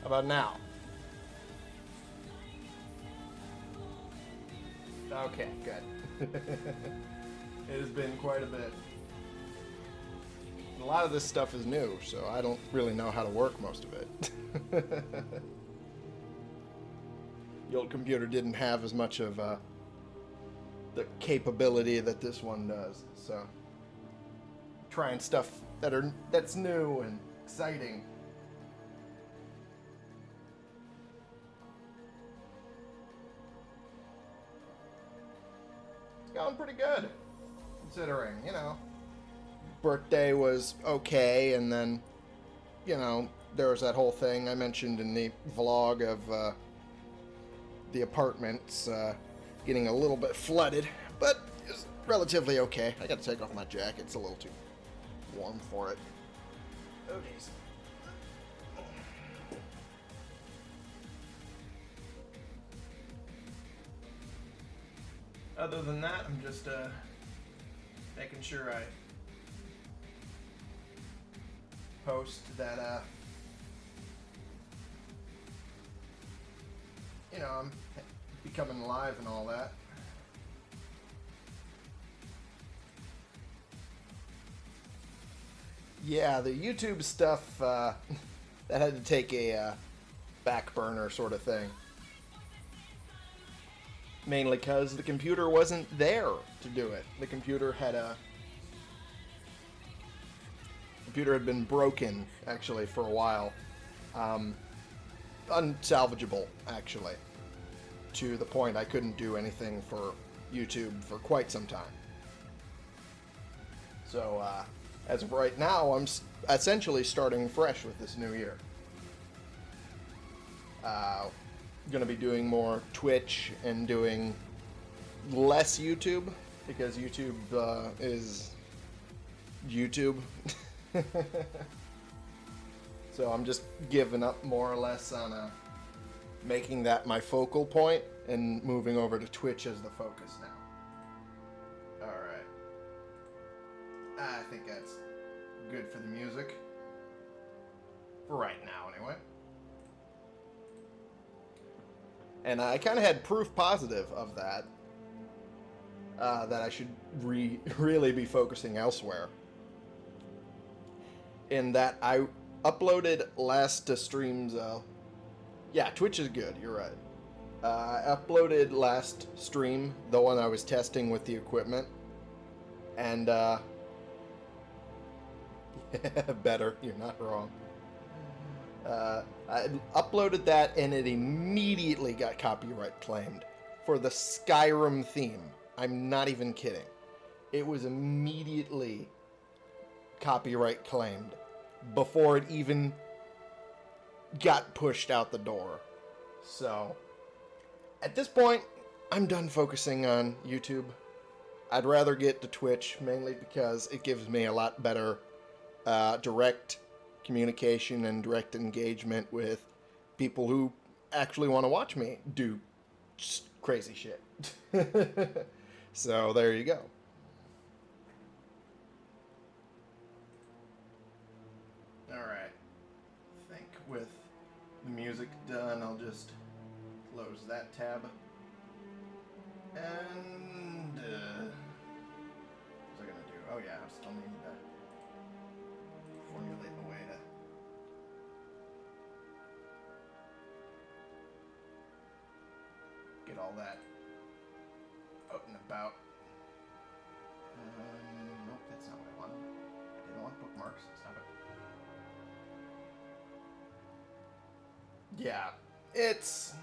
How about now? Okay, good. it has been quite a bit. A lot of this stuff is new, so I don't really know how to work most of it. the old computer didn't have as much of uh, the capability that this one does, so trying stuff that are that's new and exciting. Pretty good, considering, you know. Birthday was okay, and then, you know, there was that whole thing I mentioned in the vlog of uh, the apartments uh, getting a little bit flooded, but it's relatively okay. I gotta take off my jacket, it's a little too warm for it. Oh, Other than that, I'm just uh, making sure I post that, uh, you know, I'm becoming live and all that. Yeah, the YouTube stuff, uh, that had to take a uh, back burner sort of thing. Mainly because the computer wasn't there to do it. The computer had a... computer had been broken, actually, for a while. Um, unsalvageable, actually. To the point I couldn't do anything for YouTube for quite some time. So, uh, as of right now, I'm essentially starting fresh with this new year. Uh, gonna be doing more Twitch and doing less YouTube because YouTube uh, is YouTube. so I'm just giving up more or less on uh, making that my focal point and moving over to Twitch as the focus now. Alright. I think that's good for the music. For right now, And I kind of had proof positive of that. Uh, that I should re really be focusing elsewhere. In that I uploaded last to stream's... Uh, yeah, Twitch is good, you're right. Uh, I uploaded last stream, the one I was testing with the equipment. And, uh... better, you're not wrong. Uh, I uploaded that and it immediately got copyright claimed for the Skyrim theme. I'm not even kidding. It was immediately copyright claimed before it even got pushed out the door. So, at this point, I'm done focusing on YouTube. I'd rather get to Twitch, mainly because it gives me a lot better uh, direct communication and direct engagement with people who actually want to watch me do crazy shit. so there you go. Alright. I think with the music done, I'll just close that tab. And, uh, what's I gonna do? Oh yeah, I still need to all that out and about. Um, nope, that's not what I. I didn't want bookmarks. It. Yeah, it's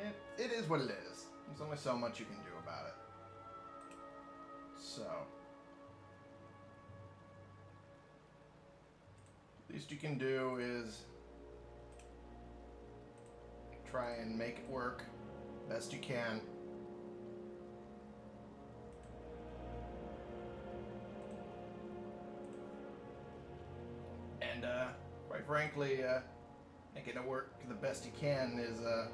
it, it is what it is. There's only so much you can do about it. So. Least you can do is try and make it work best you can. And, uh, quite frankly, uh, making it work the best you can is, uh,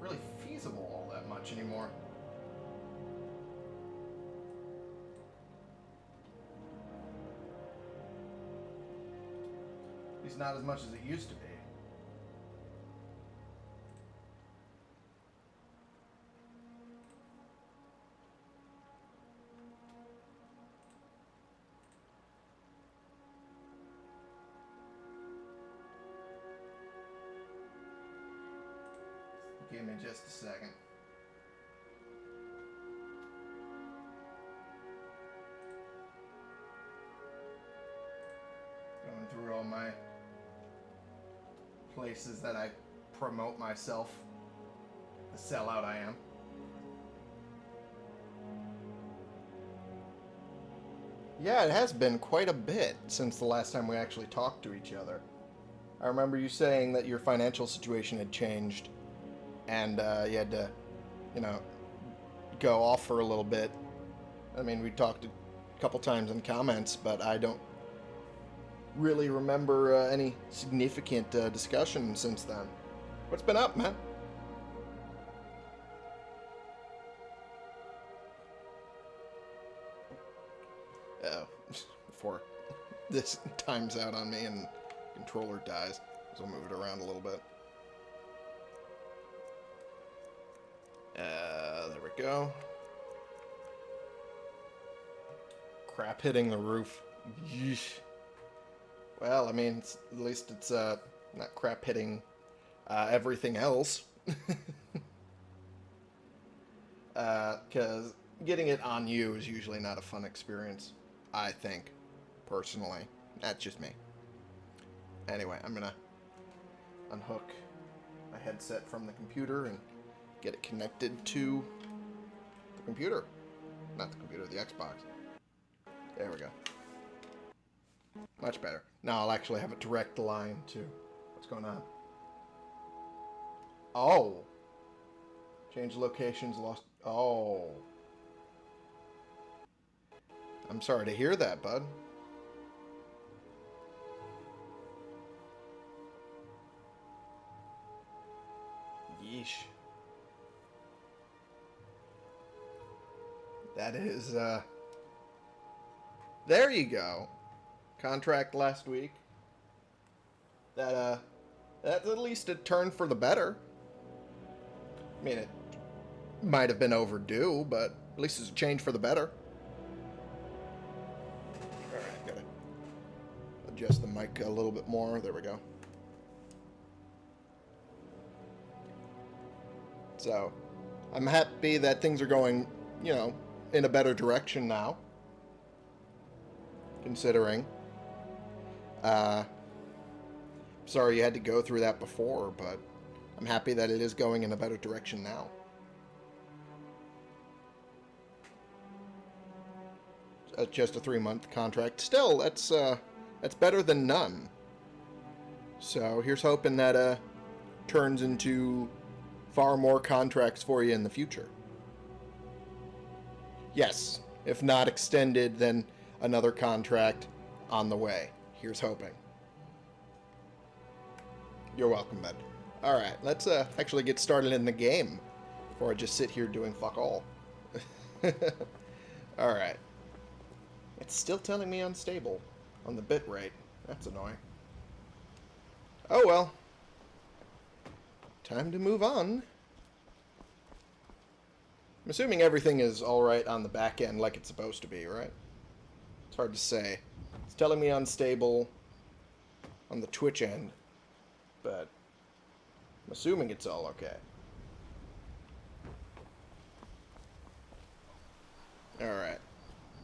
really feasible all that much anymore. At least not as much as it used to be. Just a second. Going through all my places that I promote myself. The sellout I am. Yeah, it has been quite a bit since the last time we actually talked to each other. I remember you saying that your financial situation had changed and uh, you had to, you know, go off for a little bit. I mean, we talked a couple times in comments, but I don't really remember uh, any significant uh, discussion since then. What's been up, man? Oh, before this times out on me and controller dies, so I'll move it around a little bit. Uh, there we go. Crap hitting the roof. Yeesh. Well, I mean, at least it's uh, not crap hitting uh, everything else. Because uh, getting it on you is usually not a fun experience, I think, personally. That's just me. Anyway, I'm going to unhook my headset from the computer and get it connected to the computer. Not the computer, the Xbox. There we go. Much better. Now I'll actually have a direct line to what's going on. Oh. Change locations, lost... Oh. I'm sorry to hear that, bud. Yeesh. That is, uh... There you go. Contract last week. That, uh... That's at least a turn for the better. I mean, it might have been overdue, but at least it's a change for the better. Alright, gotta adjust the mic a little bit more. There we go. So, I'm happy that things are going, you know, in a better direction now. Considering. Uh, sorry you had to go through that before, but I'm happy that it is going in a better direction now. Uh, just a three-month contract. Still, that's uh, that's better than none. So here's hoping that uh, turns into far more contracts for you in the future. Yes, if not extended, then another contract on the way. Here's hoping. You're welcome, bud. Alright, let's uh, actually get started in the game before I just sit here doing fuck all. Alright. It's still telling me unstable on the bit rate. That's annoying. Oh well. Time to move on. I'm assuming everything is alright on the back end like it's supposed to be, right? It's hard to say. It's telling me unstable on the Twitch end, but I'm assuming it's all okay. Alright.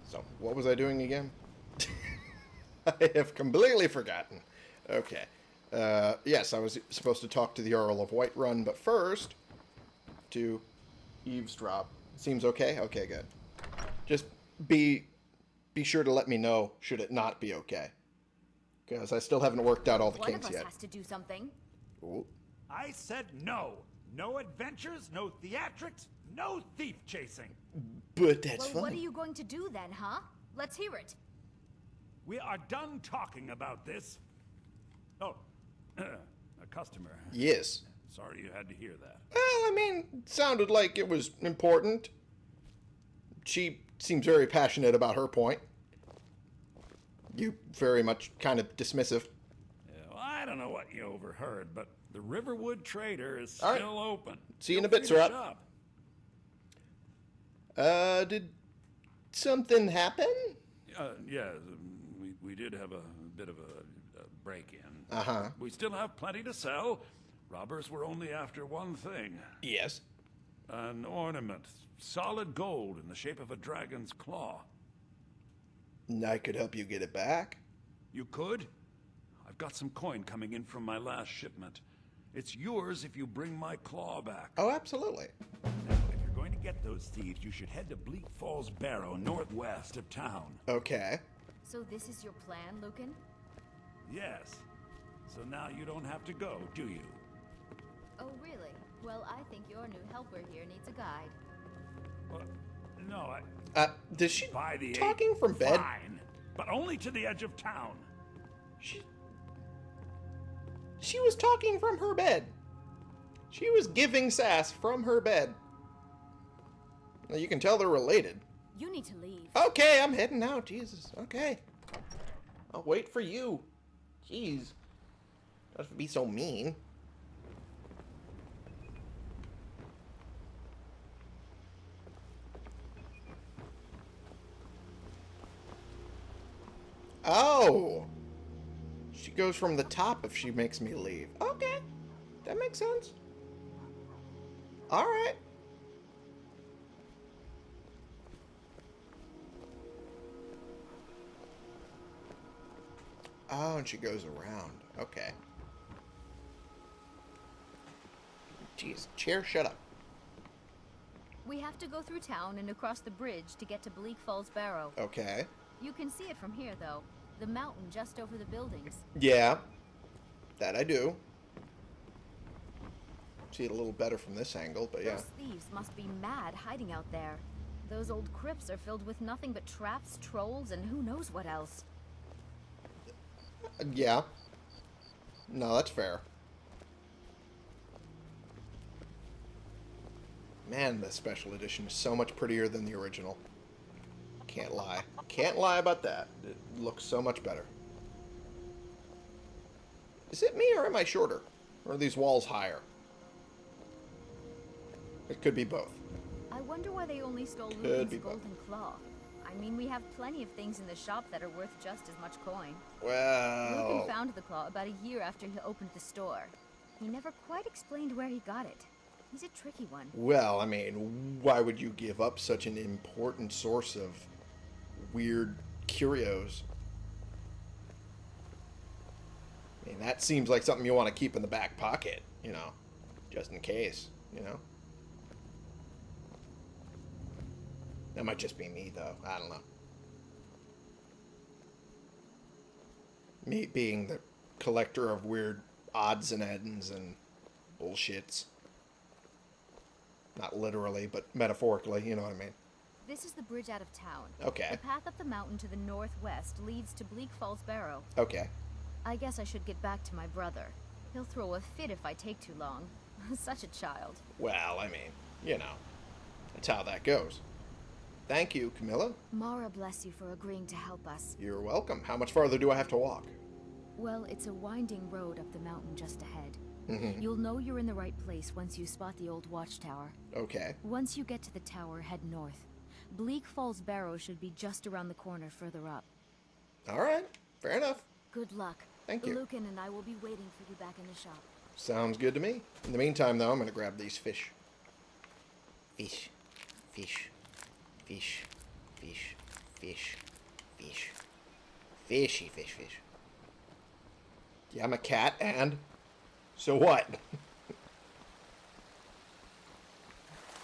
So, what was I doing again? I have completely forgotten. Okay. Uh, yes, I was supposed to talk to the Jarl of Whiterun, but first, to eavesdrop Seems okay? Okay, good. Just be be sure to let me know should it not be okay. Because I still haven't worked out all the One kinks of us yet. has to do something. Ooh. I said no. No adventures, no theatrics, no thief chasing. But that's well, fine. what are you going to do then, huh? Let's hear it. We are done talking about this. Oh, a customer. Yes. Sorry you had to hear that. Well, I mean, it sounded like it was important. She seems very passionate about her point. You very much kind of dismissive. Yeah, well, I don't know what you overheard, but the Riverwood Trader is All right. still open. See you in a bit, sir. Sirap. Uh, did something happen? Uh, yeah, we, we did have a bit of a, a break-in. Uh-huh. We still have plenty to sell. Robbers were only after one thing Yes. an ornament, solid gold in the shape of a dragon's claw. I could help you get it back. You could? I've got some coin coming in from my last shipment. It's yours if you bring my claw back. Oh, absolutely. Now, if you're going to get those thieves, you should head to Bleak Falls Barrow, northwest of town. Okay. So this is your plan, Lucan? Yes. So now you don't have to go, do you? Oh, really? Well, I think your new helper here needs a guide. Well, no, I. Uh, does she By the talking eight, from bed? Fine, but only to the edge of town. She, she was talking from her bed. She was giving sass from her bed. Now, you can tell they're related. You need to leave. Okay, I'm heading out. Jesus. Okay. I'll wait for you. Jeez. Don't have to be so mean. Oh. She goes from the top if she makes me leave. Okay. That makes sense. All right. Oh, and she goes around. Okay. Jeez, chair, shut up. We have to go through town and across the bridge to get to Bleak Falls Barrow. Okay. You can see it from here, though. The mountain just over the buildings. Yeah. That I do. See it a little better from this angle, but yeah. Those thieves must be mad hiding out there. Those old crypts are filled with nothing but traps, trolls, and who knows what else. Uh, Yeah. No, that's fair. Man, the special edition is so much prettier than the original. Can't lie. Can't lie about that. It looks so much better. Is it me or am I shorter? Or are these walls higher? It could be both. I wonder why they only stole Lucan's be both. golden claw. I mean, we have plenty of things in the shop that are worth just as much coin. Well, Lucan found the claw about a year after he opened the store. He never quite explained where he got it. He's a tricky one. well, I mean, why would you give up such an important source of weird curios? I mean, that seems like something you want to keep in the back pocket, you know, just in case, you know. That might just be me, though. I don't know. Me being the collector of weird odds and ends and bullshits. Not literally, but metaphorically, you know what I mean. This is the bridge out of town. Okay. The path up the mountain to the northwest leads to Bleak Falls Barrow. Okay. I guess I should get back to my brother. He'll throw a fit if I take too long. Such a child. Well, I mean, you know, that's how that goes. Thank you, Camilla. Mara bless you for agreeing to help us. You're welcome. How much farther do I have to walk? Well, it's a winding road up the mountain just ahead. Mm -hmm. You'll know you're in the right place once you spot the old watchtower. Okay. Once you get to the tower, head north. Bleak Falls Barrow should be just around the corner further up. All right. Fair enough. Good luck. Thank you. Lucan and I will be waiting for you back in the shop. Sounds good to me. In the meantime, though, I'm going to grab these fish. Fish. Fish. Fish. Fish. Fish. Fish. Fishy fish fish. Yeah, I'm a cat, and so what?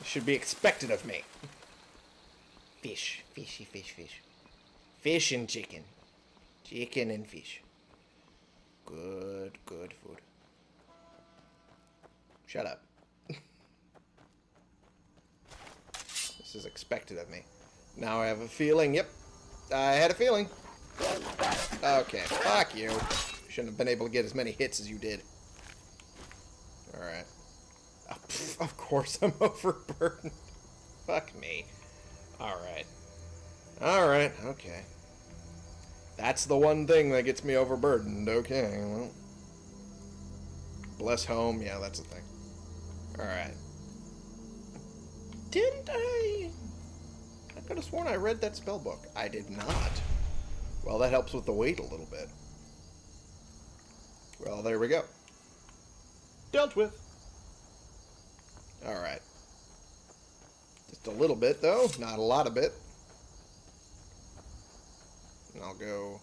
Should be expected of me. Fish, fishy, fish, fish. Fish and chicken. Chicken and fish. Good, good food. Shut up. this is expected of me. Now I have a feeling. Yep. I had a feeling. Okay, fuck you. Shouldn't have been able to get as many hits as you did. Alright. Oh, of course I'm overburdened. Fuck me. Alright. Alright, okay. That's the one thing that gets me overburdened. Okay, well. Bless home. Yeah, that's the thing. Alright. Didn't I... I could have sworn I read that spell book. I did not. Well, that helps with the weight a little bit. Well, there we go. Dealt with. Alright. Just a little bit, though. Not a lot of it. And I'll go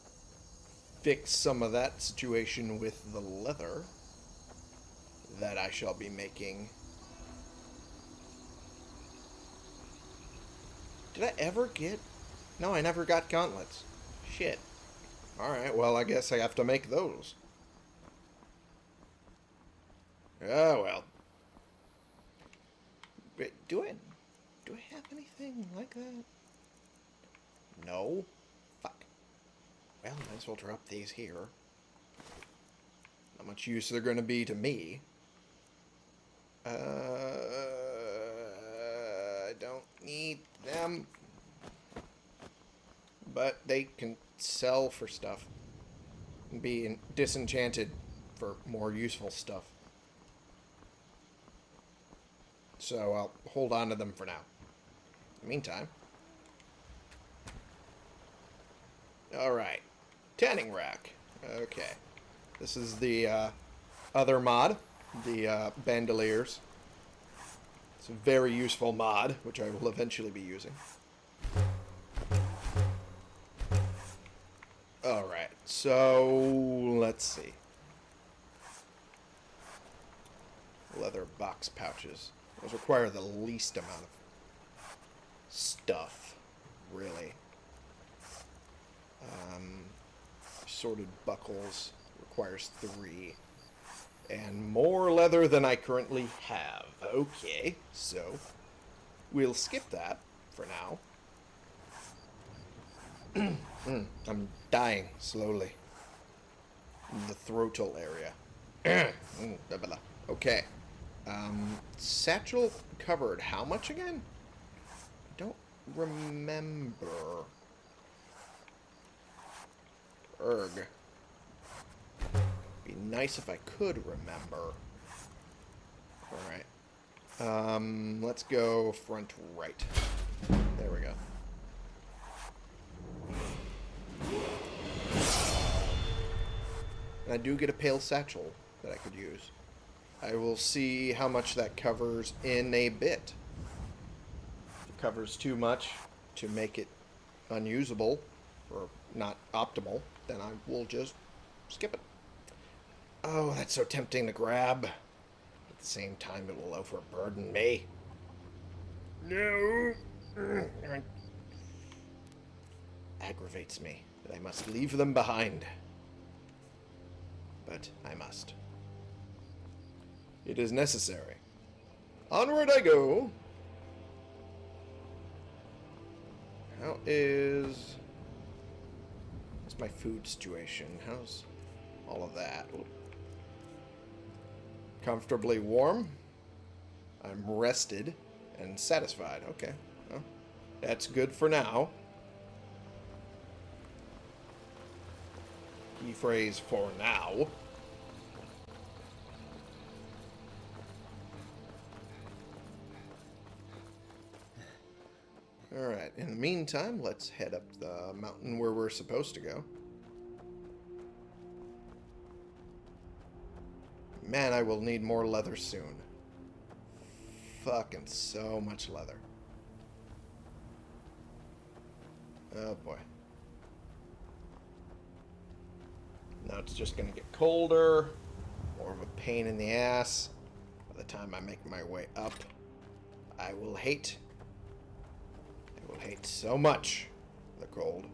fix some of that situation with the leather that I shall be making. Did I ever get... No, I never got gauntlets. Shit. Alright, well, I guess I have to make those. Oh, well. Wait, do I... Do I have anything like that? No. Fuck. Well, might as well drop these here. Not much use they're going to be to me. Uh, I don't need them. But they can sell for stuff. And be disenchanted for more useful stuff. So I'll hold on to them for now. Meantime. Alright. Tanning rack. Okay. This is the uh, other mod. The uh, bandoliers. It's a very useful mod, which I will eventually be using. Alright, so let's see. Leather box pouches. Those require the least amount of stuff, really. Um, sorted buckles requires three. And more leather than I currently have. Okay, so we'll skip that for now. I'm dying slowly. The throatal area. Mm, okay. Um, satchel covered. How much again? Remember. Erg. Be nice if I could remember. Alright. Um, let's go front right. There we go. I do get a pale satchel that I could use. I will see how much that covers in a bit. Covers too much to make it unusable or not optimal, then I will just skip it. Oh, that's so tempting to grab. At the same time, it will overburden me. No. Aggravates me that I must leave them behind. But I must. It is necessary. Onward I go. How is... What's my food situation? How's all of that? Comfortably warm. I'm rested and satisfied. Okay. Well, that's good for now. Key phrase for now. Alright, in the meantime, let's head up the mountain where we're supposed to go. Man, I will need more leather soon. Fucking so much leather. Oh boy. Now it's just gonna get colder. More of a pain in the ass. By the time I make my way up, I will hate hate so much the cold.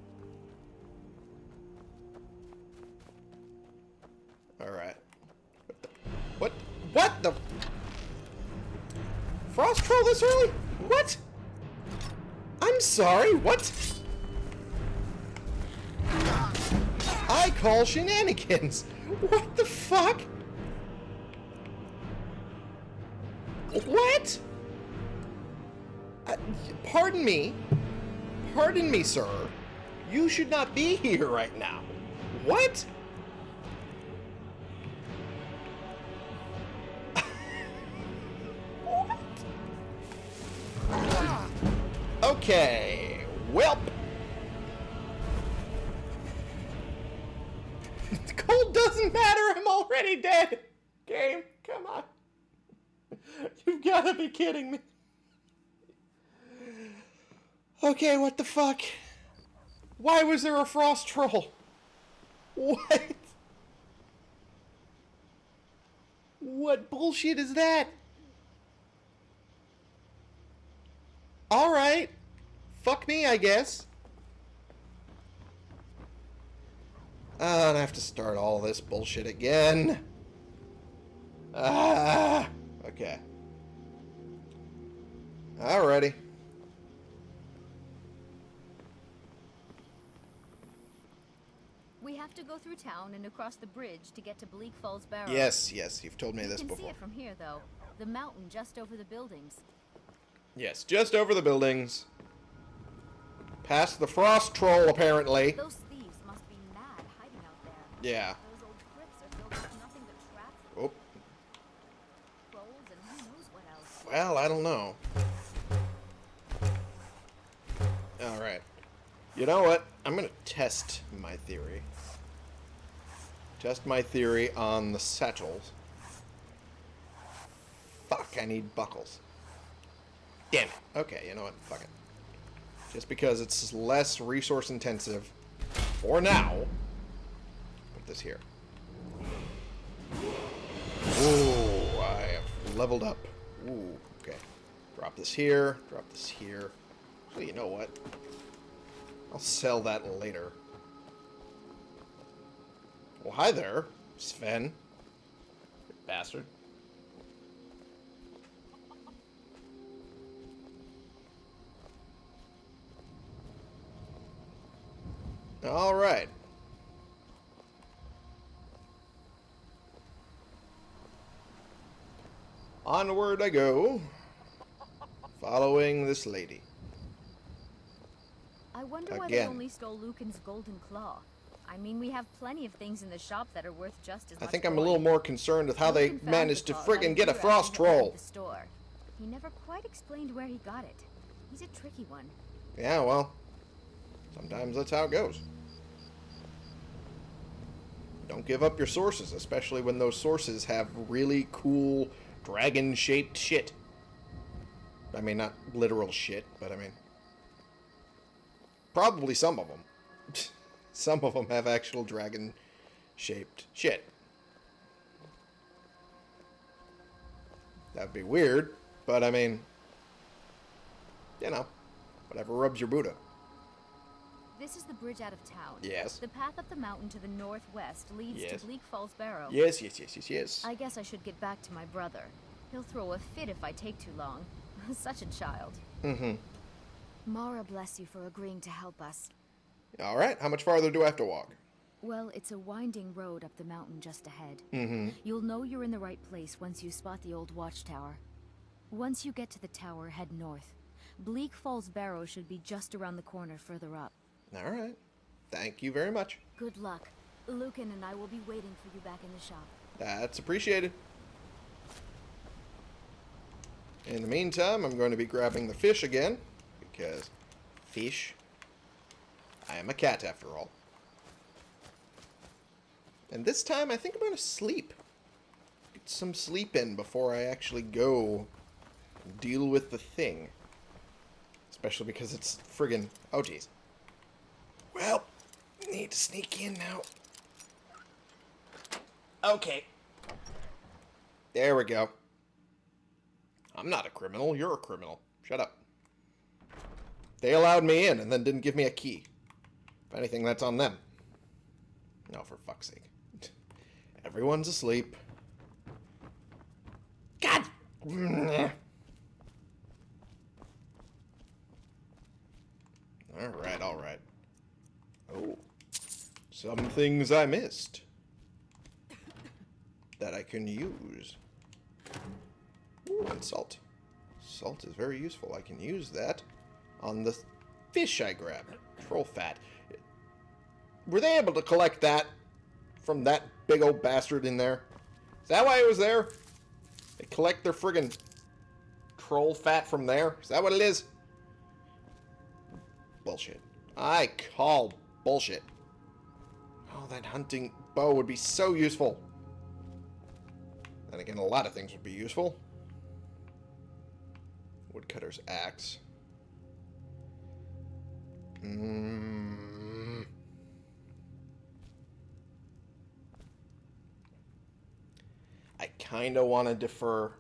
Alright. What. What? What the... Frost troll this early? What? I'm sorry, what? I call shenanigans. What the fuck? What? Uh, pardon me. Pardon me, sir. You should not be here right now. What? what? Okay. Welp. Cold doesn't matter. I'm already dead. Game, come on. You've got to be kidding me. Okay, what the fuck? Why was there a frost troll? What? What bullshit is that? Alright. Fuck me, I guess. Uh, I have to start all this bullshit again. Ah, okay. Alrighty. We have to go through town and across the bridge to get to Bleak Falls Barrow. Yes, yes, you've told me you this can see it from here, though. The mountain just over the buildings. Yes, just over the buildings. Past the frost troll, apparently. Those thieves must be mad hiding out there. Yeah. Those old crypts are filled with nothing but traps, Oh, trolls, and who knows what else. well, I don't know. Alright. You know what? I'm gonna test my theory. Test my theory on the satchels. Fuck, I need buckles. Damn it. Okay, you know what? Fuck it. Just because it's less resource intensive for now. Put this here. Ooh, I have leveled up. Ooh, okay. Drop this here. Drop this here. So you know what? I'll sell that later. Well, hi there, Sven. You bastard. All right. Onward I go, following this lady. I wonder why they only stole Lucan's golden claw. I mean, we have plenty of things in the shop that are worth just as I much. I think I'm a little more concerned with how they Lucan found managed the to friggin' get a frost after he opened troll. The store. He never quite explained where he got it. He's a tricky one. Yeah, well, sometimes that's how it goes. Don't give up your sources, especially when those sources have really cool dragon-shaped shit. I mean, not literal shit, but I mean... Probably some of them. some of them have actual dragon-shaped shit. That'd be weird, but I mean... You know, whatever rubs your Buddha. This is the bridge out of town. Yes. The path up the mountain to the northwest leads Yes. to Bleak Falls Barrow. Yes, yes, yes, yes, yes. I guess I should get back to my brother. He'll throw a fit if I take too long. Such a child. Mm-hmm. Mara bless you for agreeing to help us. All right. How much farther do I have to walk? Well, it's a winding road up the mountain just ahead. Mm-hmm. You'll know you're in the right place once you spot the old watchtower. Once you get to the tower, head north. Bleak Falls Barrow should be just around the corner further up. All right. Thank you very much. Good luck. Lucan and I will be waiting for you back in the shop. That's appreciated. In the meantime, I'm going to be grabbing the fish again, because fish. I am a cat after all. And this time, I think I'm going to sleep. Get some sleep in before I actually go deal with the thing. Especially because it's friggin' oh jeez. Well, need to sneak in now. Okay. There we go. I'm not a criminal. You're a criminal. Shut up. They allowed me in and then didn't give me a key. If anything, that's on them. No, for fuck's sake. Everyone's asleep. God! Alright, alright. Oh. Some things I missed. That I can use. Ooh, and salt. Salt is very useful. I can use that on the fish I grabbed. Troll fat. Were they able to collect that from that big old bastard in there? Is that why it was there? They collect their friggin' troll fat from there? Is that what it is? Bullshit. I call bullshit. Oh, that hunting bow would be so useful. And again, a lot of things would be useful. Woodcutter's axe. Mm. I kind of want to defer.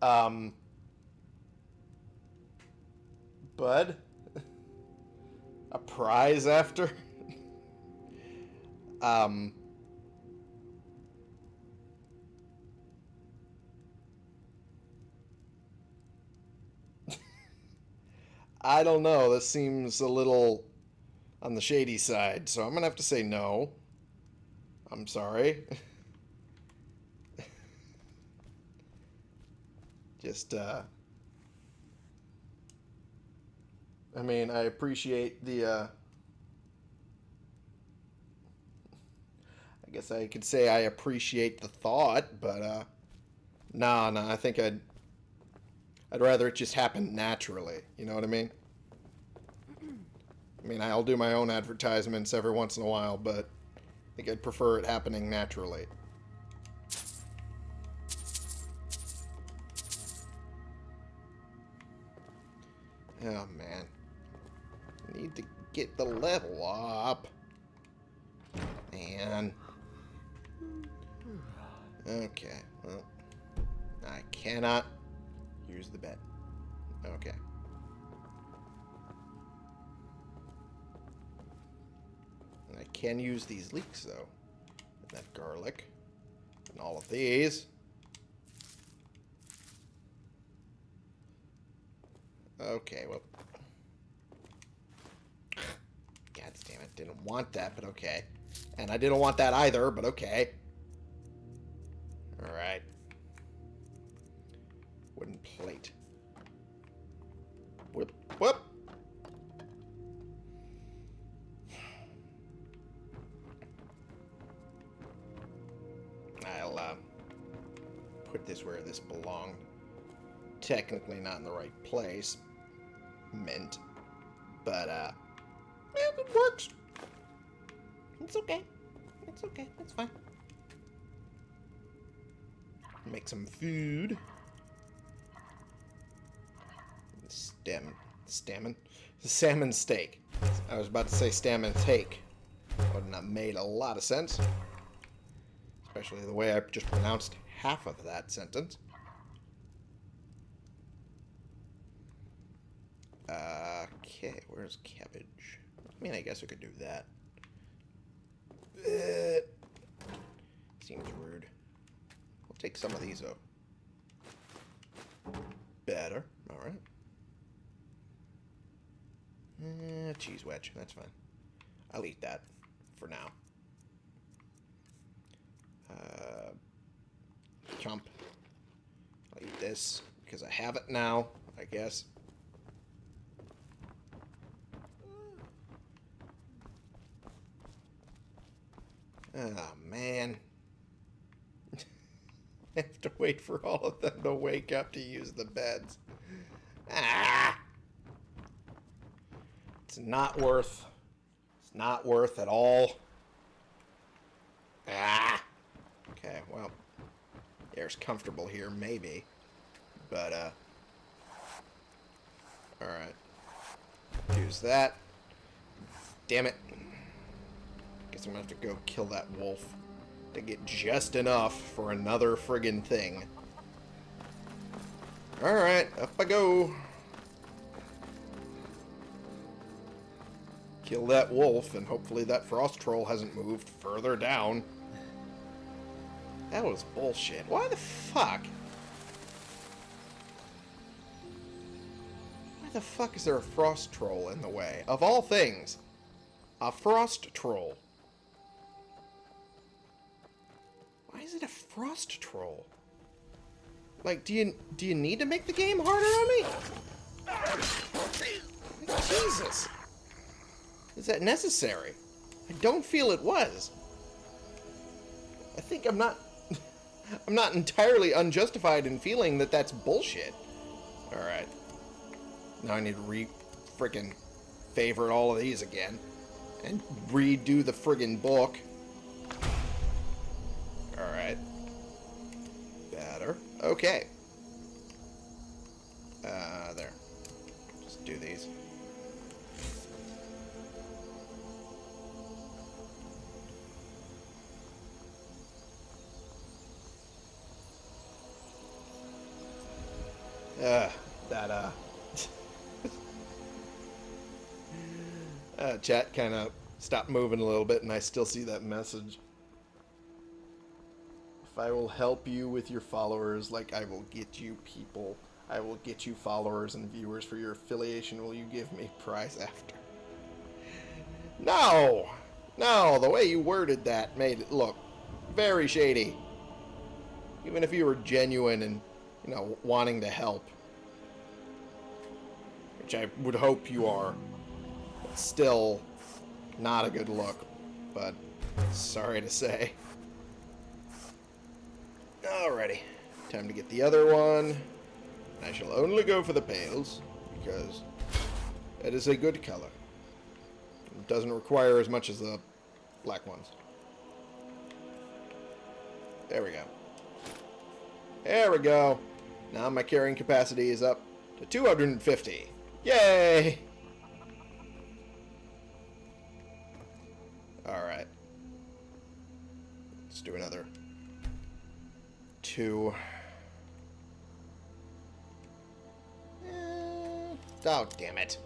Um, Bud? A prize after? um, I don't know. This seems a little on the shady side, so I'm going to have to say no. I'm sorry. Just, uh... I mean, I appreciate the, uh... I guess I could say I appreciate the thought, but, uh... Nah, nah, I think I'd... I'd rather it just happen naturally. You know what I mean? I mean, I'll do my own advertisements every once in a while, but I think I'd prefer it happening naturally. Oh, man. Need to get the level up. Man. Okay, well. I cannot use the bed. Okay. I can use these leeks, though. And that garlic. And all of these. Okay, well. God damn it. Didn't want that, but okay. And I didn't want that either, but okay. Alright. Wooden plate. Whoop, whoop. I'll uh, put this where this belonged. Technically not in the right place. Mint. But, uh, yeah, it works. It's okay. It's okay. It's fine. Make some food. Stem. Stammen? Salmon steak. I was about to say stammen take. Would not made a lot of sense. Especially the way I just pronounced half of that sentence. Okay, where's cabbage? I mean, I guess we could do that. Seems rude. We'll take some of these out. Better. Alright. Eh, cheese wedge. That's fine. I'll eat that for now. Uh, chomp. I'll eat this because I have it now, I guess. Oh, man. I have to wait for all of them to wake up to use the beds. Ah! Not worth. It's not worth at all. Ah! Okay, well. Air's comfortable here, maybe. But, uh... Alright. Use that. Damn it. Guess I'm gonna have to go kill that wolf to get just enough for another friggin' thing. Alright, up I go. Kill that wolf, and hopefully that frost troll hasn't moved further down. That was bullshit. Why the fuck? Why the fuck is there a frost troll in the way? Of all things, a frost troll. Why is it a frost troll? Like, do you do you need to make the game harder on me? Jesus. Is that necessary? I don't feel it was. I think I'm not... I'm not entirely unjustified in feeling that that's bullshit. Alright. Now I need to re... frickin' favorite all of these again. And redo the friggin' book. Alright. Better. Okay. Uh, there. Just do these. Uh, that, uh... uh chat kind of stopped moving a little bit, and I still see that message. If I will help you with your followers, like I will get you people, I will get you followers and viewers for your affiliation, will you give me prize after? No! No, the way you worded that made it look very shady. Even if you were genuine and you know, wanting to help. Which I would hope you are. But still, not a good look. But, sorry to say. Alrighty. Time to get the other one. I shall only go for the pales, because it is a good color. It doesn't require as much as the black ones. There we go. There we go. Now my carrying capacity is up to 250. Yay! Alright. Let's do another two. Eh, oh, damn it.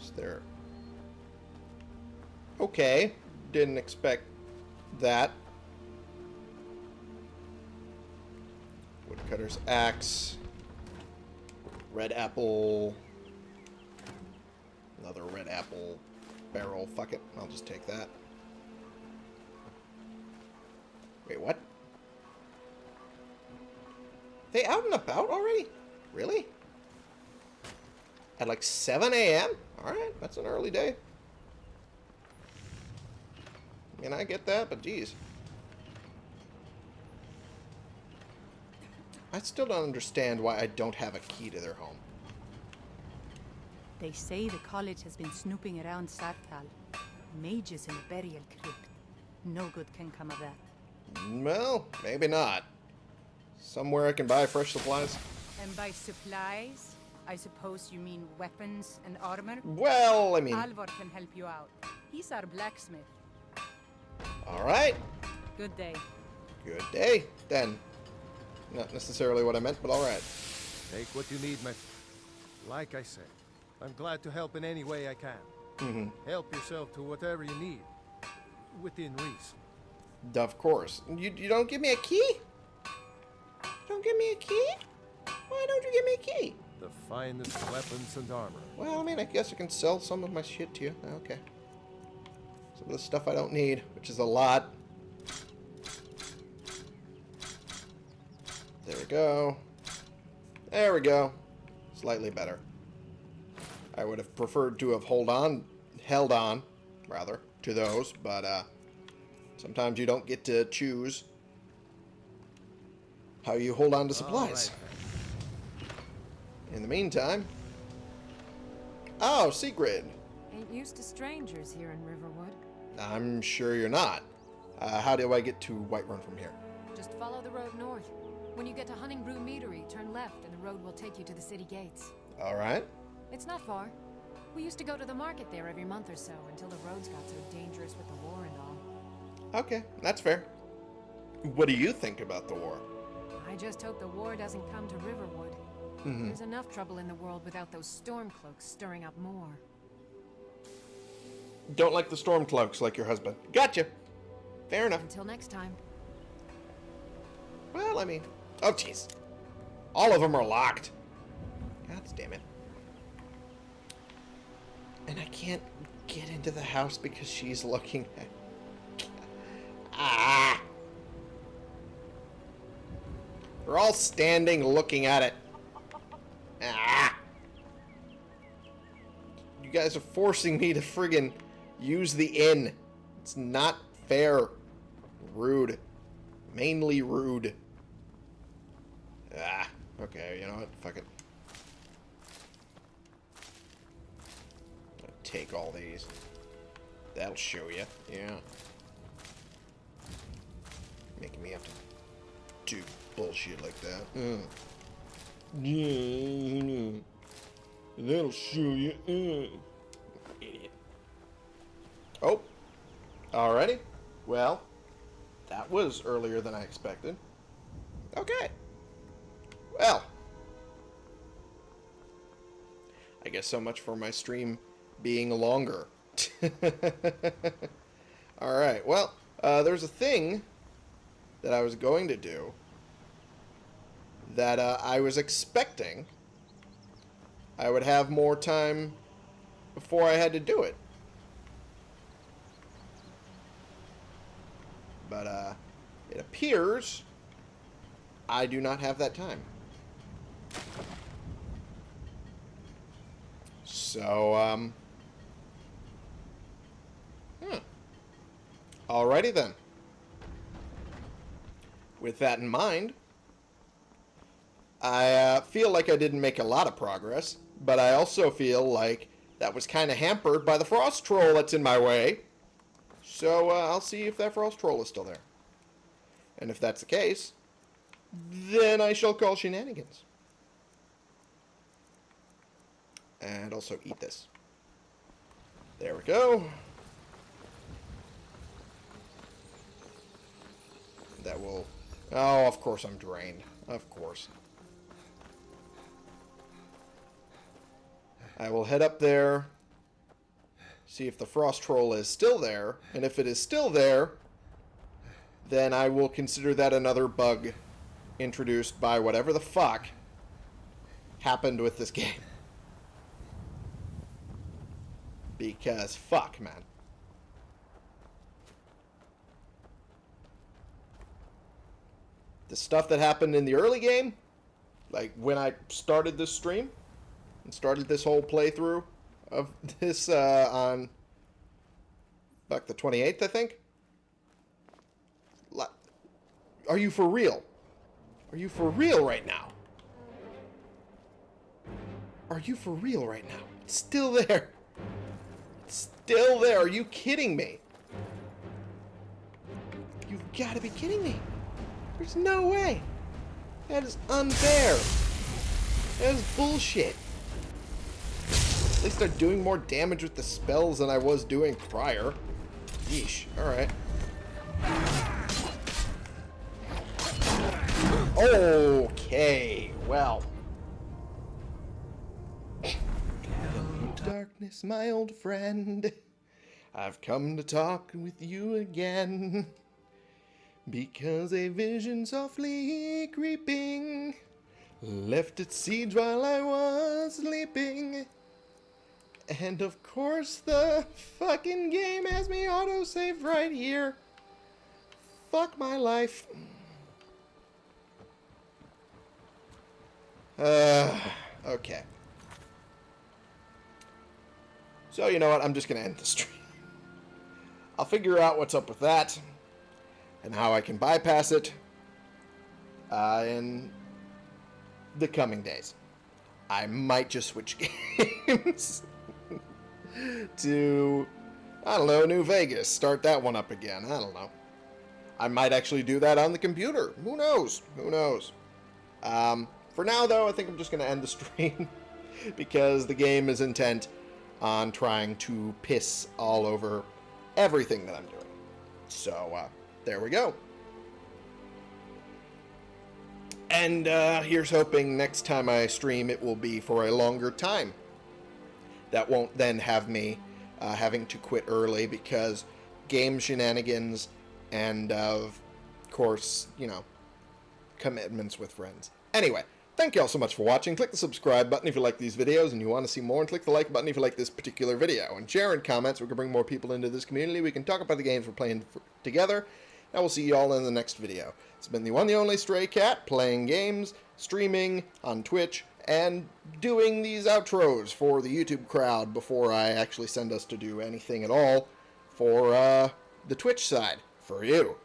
Is there... Okay. Didn't expect that. Woodcutter's axe. Red apple. Another red apple barrel. Fuck it. I'll just take that. Wait, what? They out and about already? Really? At like 7 a.m.? Alright, that's an early day. I mean, I get that, but geez. I still don't understand why I don't have a key to their home. They say the college has been snooping around Saarthal. Mages in a burial crypt. No good can come of that. Well, maybe not. Somewhere I can buy fresh supplies? And by supplies, I suppose you mean weapons and armor? Well, I mean... Alvor can help you out. He's our blacksmith. Alright. Good day. Good day, then. Not necessarily what I meant, but alright. Take what you need, my... Like I said, I'm glad to help in any way I can. Mm -hmm. Help yourself to whatever you need. Within reason. Of course. You, you don't give me a key? You don't give me a key? Why don't you give me a key? The finest weapons and armor. Well, I mean, I guess I can sell some of my shit to you. Okay. Some of the stuff I don't need, which is a lot. There we go. There we go. Slightly better. I would have preferred to have hold on, held on, rather, to those, but uh, sometimes you don't get to choose how you hold on to supplies. In the meantime... Oh, Sigrid! Ain't used to strangers here in Riverwood. I'm sure you're not. Uh, how do I get to Whiterun from here? Just follow the road north. When you get to Honningbrew Meadery, turn left and the road will take you to the city gates. Alright. It's not far. We used to go to the market there every month or so until the roads got so dangerous with the war and all. Okay, that's fair. What do you think about the war? I just hope the war doesn't come to Riverwood. Mm -hmm. There's enough trouble in the world without those Stormcloaks stirring up more. Don't like the Stormcloaks like your husband. Gotcha. Fair enough. Until next time. Well, I mean, Oh, jeez. All of them are locked. God damn it. And I can't get into the house because she's looking at... Ah! We're all standing looking at it. Ah! You guys are forcing me to friggin' use the inn. It's not fair. Rude. Mainly rude. Okay, you know what? Fuck it. Take all these. That'll show you. Yeah. Making me have to do bullshit like that. Uh. Yeah, that'll show you. Uh. Idiot. Oh. Alrighty. Well, that was earlier than I expected. Okay. I guess so much for my stream being longer. Alright, well, uh, there's a thing that I was going to do that uh, I was expecting I would have more time before I had to do it. But uh, it appears I do not have that time. So, um... Hmm. Alrighty then. With that in mind, I uh, feel like I didn't make a lot of progress, but I also feel like that was kind of hampered by the frost troll that's in my way. So uh, I'll see if that frost troll is still there. And if that's the case, then I shall call shenanigans. And also eat this. There we go. That will... Oh, of course I'm drained. Of course. I will head up there, see if the frost troll is still there, and if it is still there, then I will consider that another bug introduced by whatever the fuck happened with this game. Because fuck, man. The stuff that happened in the early game, like when I started this stream and started this whole playthrough of this uh, on fuck the 28th, I think. Are you for real? Are you for real right now? Are you for real right now? It's still there. Still there. Are you kidding me? You've got to be kidding me. There's no way. That is unfair. That is bullshit. At least they're doing more damage with the spells than I was doing prior. Yeesh. Alright. Okay, well. Darkness, my old friend. I've come to talk with you again. Because a vision softly creeping left its seeds while I was sleeping. And of course, the fucking game has me autosave right here. Fuck my life. Uh, okay. So, you know what? I'm just going to end the stream. I'll figure out what's up with that and how I can bypass it uh, in the coming days. I might just switch games to, I don't know, New Vegas. Start that one up again. I don't know. I might actually do that on the computer. Who knows? Who knows? Um, for now, though, I think I'm just going to end the stream because the game is intent on trying to piss all over everything that I'm doing. So, uh, there we go. And uh, here's hoping next time I stream it will be for a longer time. That won't then have me uh, having to quit early because game shenanigans and, of course, you know, commitments with friends. Anyway, Thank you all so much for watching. Click the subscribe button if you like these videos and you want to see more, and click the like button if you like this particular video. And share in comments we can bring more people into this community. We can talk about the games we're playing together. And we'll see you all in the next video. It's been the one the only Stray Cat, playing games, streaming on Twitch, and doing these outros for the YouTube crowd before I actually send us to do anything at all for uh, the Twitch side for you.